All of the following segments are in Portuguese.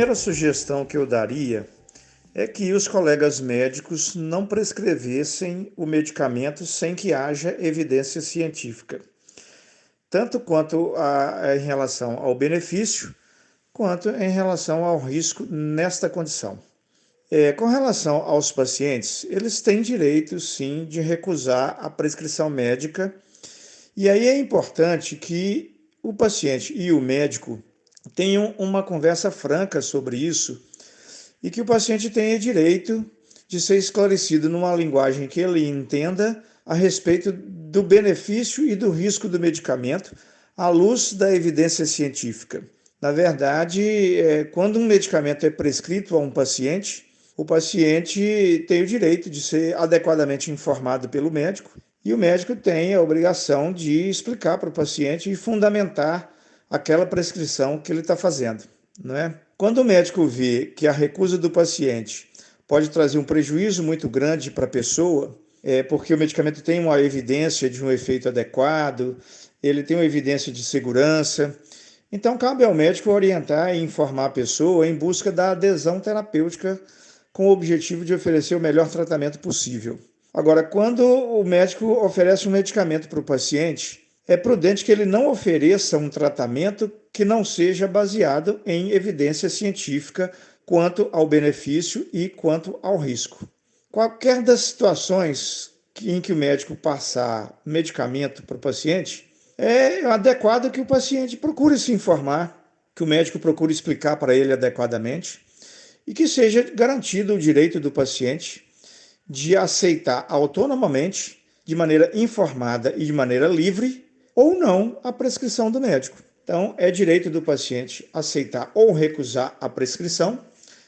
primeira sugestão que eu daria é que os colegas médicos não prescrevessem o medicamento sem que haja evidência científica, tanto quanto a, em relação ao benefício, quanto em relação ao risco nesta condição. É, com relação aos pacientes, eles têm direito, sim, de recusar a prescrição médica, e aí é importante que o paciente e o médico tenham uma conversa franca sobre isso e que o paciente tenha direito de ser esclarecido numa linguagem que ele entenda a respeito do benefício e do risco do medicamento à luz da evidência científica. Na verdade, é, quando um medicamento é prescrito a um paciente, o paciente tem o direito de ser adequadamente informado pelo médico e o médico tem a obrigação de explicar para o paciente e fundamentar aquela prescrição que ele está fazendo, não é? Quando o médico vê que a recusa do paciente pode trazer um prejuízo muito grande para a pessoa, é porque o medicamento tem uma evidência de um efeito adequado, ele tem uma evidência de segurança, então cabe ao médico orientar e informar a pessoa em busca da adesão terapêutica com o objetivo de oferecer o melhor tratamento possível. Agora, quando o médico oferece um medicamento para o paciente, é prudente que ele não ofereça um tratamento que não seja baseado em evidência científica quanto ao benefício e quanto ao risco. Qualquer das situações em que o médico passar medicamento para o paciente, é adequado que o paciente procure se informar, que o médico procure explicar para ele adequadamente e que seja garantido o direito do paciente de aceitar autonomamente, de maneira informada e de maneira livre, ou não a prescrição do médico. Então, é direito do paciente aceitar ou recusar a prescrição.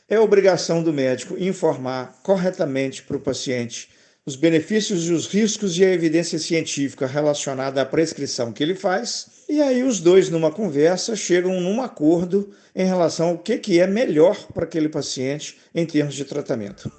É obrigação do médico informar corretamente para o paciente os benefícios e os riscos e a evidência científica relacionada à prescrição que ele faz. E aí os dois, numa conversa, chegam num acordo em relação ao que, que é melhor para aquele paciente em termos de tratamento.